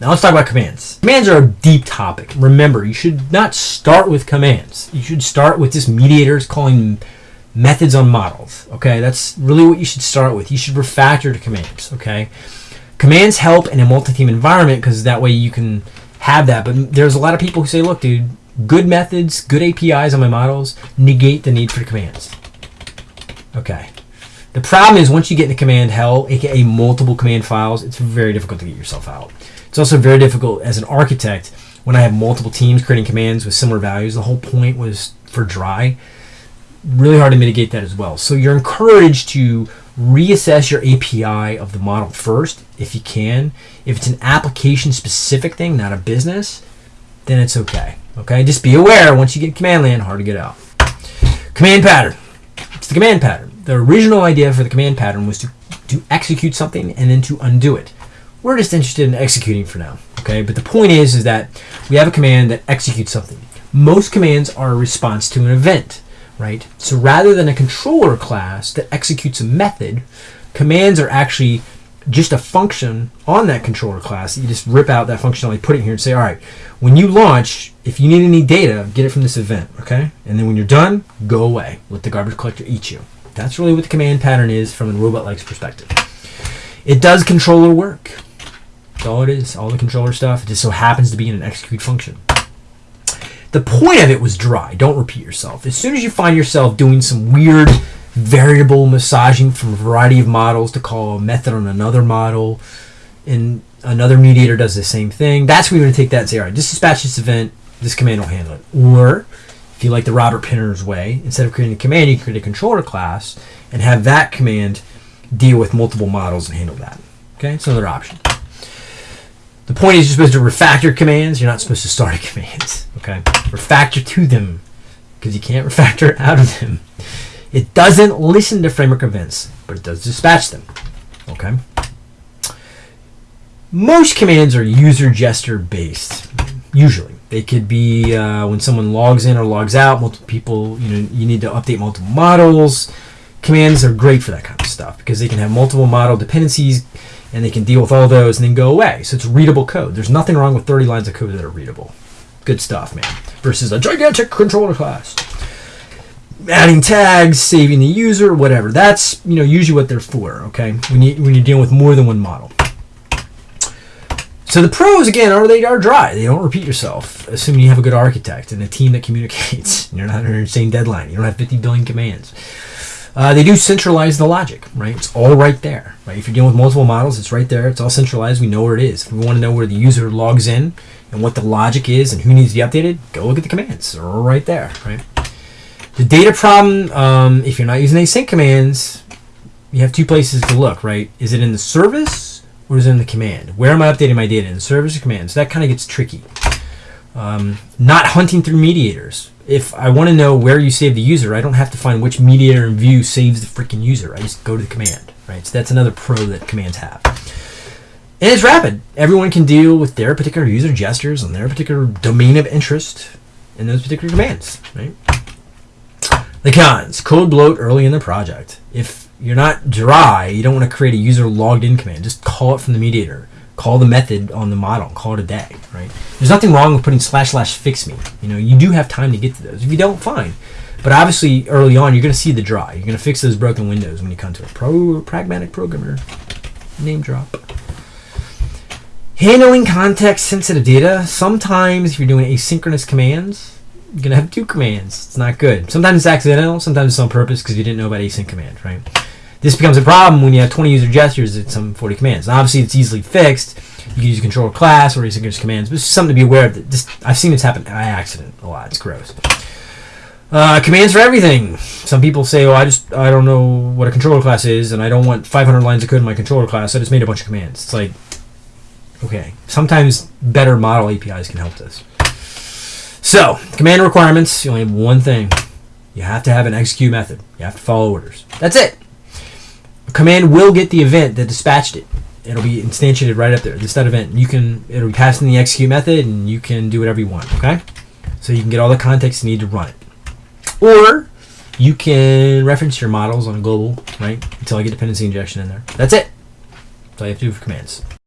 Now let's talk about commands. Commands are a deep topic. Remember, you should not start with commands. You should start with just mediators calling methods on models. Okay, that's really what you should start with. You should refactor to commands. Okay, commands help in a multi-team environment because that way you can have that. But there's a lot of people who say, look, dude, good methods, good APIs on my models negate the need for commands. Okay. The problem is once you get into command hell, aka multiple command files, it's very difficult to get yourself out. It's also very difficult as an architect when I have multiple teams creating commands with similar values. The whole point was for dry. Really hard to mitigate that as well. So you're encouraged to reassess your API of the model first if you can. If it's an application specific thing, not a business, then it's okay. Okay, just be aware once you get command land, hard to get out. Command pattern. It's the command pattern. The original idea for the command pattern was to, to execute something and then to undo it. We're just interested in executing for now. Okay, but the point is, is that we have a command that executes something. Most commands are a response to an event, right? So rather than a controller class that executes a method, commands are actually just a function on that controller class. You just rip out that functionality, put it here, and say, all right, when you launch, if you need any data, get it from this event, okay? And then when you're done, go away. Let the garbage collector eat you. That's really what the command pattern is from a Robotlegs perspective. It does controller work. That's all it is. All the controller stuff. It just so happens to be in an execute function. The point of it was dry. Don't repeat yourself. As soon as you find yourself doing some weird variable massaging from a variety of models to call a method on another model, and another mediator does the same thing, that's where you're going to take that and say, all right, just dispatch this event, this command will handle it. Or, if you like the Robert Penner's way, instead of creating a command, you create a controller class and have that command deal with multiple models and handle that. Okay, it's another option. The point is you're supposed to refactor commands. You're not supposed to start commands. Okay, refactor to them because you can't refactor out of them. It doesn't listen to framework events, but it does dispatch them. Okay. Most commands are user gesture based. Usually, they could be uh, when someone logs in or logs out. Multiple people, you know, you need to update multiple models. Commands are great for that kind of stuff because they can have multiple model dependencies and they can deal with all those and then go away. So it's readable code. There's nothing wrong with 30 lines of code that are readable. Good stuff, man. Versus a gigantic controller class adding tags, saving the user, whatever. That's you know usually what they're for. Okay, when you when you're dealing with more than one model. So the pros again are they are dry. They don't repeat yourself, assuming you have a good architect and a team that communicates. You're not under same deadline. You don't have 50 billion commands. Uh, they do centralize the logic, right? It's all right there, right? If you're dealing with multiple models, it's right there. It's all centralized. We know where it is. If we want to know where the user logs in and what the logic is and who needs to be updated, go look at the commands. They're all right there, right? The data problem, um, if you're not using async commands, you have two places to look, right? Is it in the service or is it in the command? Where am I updating my data? In the service or command? So that kind of gets tricky. Um, not hunting through mediators. If I want to know where you save the user, I don't have to find which mediator in view saves the freaking user. I just go to the command, right? So that's another pro that commands have. And it's rapid. Everyone can deal with their particular user gestures and their particular domain of interest in those particular commands, right? The cons code bloat early in the project. If you're not dry, you don't want to create a user logged in command. Just call it from the mediator. Call the method on the model. Call it a day, right? There's nothing wrong with putting slash slash fix me. You know, you do have time to get to those. If you don't, fine. But obviously, early on, you're going to see the dry. You're going to fix those broken windows when you come to a pro pragmatic programmer. Name drop. Handling context sensitive data. Sometimes, if you're doing asynchronous commands, you're gonna have two commands. It's not good. Sometimes it's accidental, sometimes it's on purpose because you didn't know about async command, right? This becomes a problem when you have 20 user gestures at some 40 commands. Now, obviously, it's easily fixed. You can use a controller class or asynchronous commands, but it's something to be aware of. Just I've seen this happen by accident a lot. It's gross. Uh, commands for everything. Some people say, "Oh, I just I don't know what a controller class is, and I don't want 500 lines of code in my controller class. I just made a bunch of commands." It's like, okay. Sometimes better model APIs can help this. So, command requirements, you only have one thing. You have to have an execute method. You have to follow orders. That's it. Command will get the event that dispatched it. It'll be instantiated right up there. This that event. You can it'll be passed in the execute method and you can do whatever you want, okay? So you can get all the context you need to run it. Or you can reference your models on global, right? Until I get dependency injection in there. That's it. That's all you have to do for commands.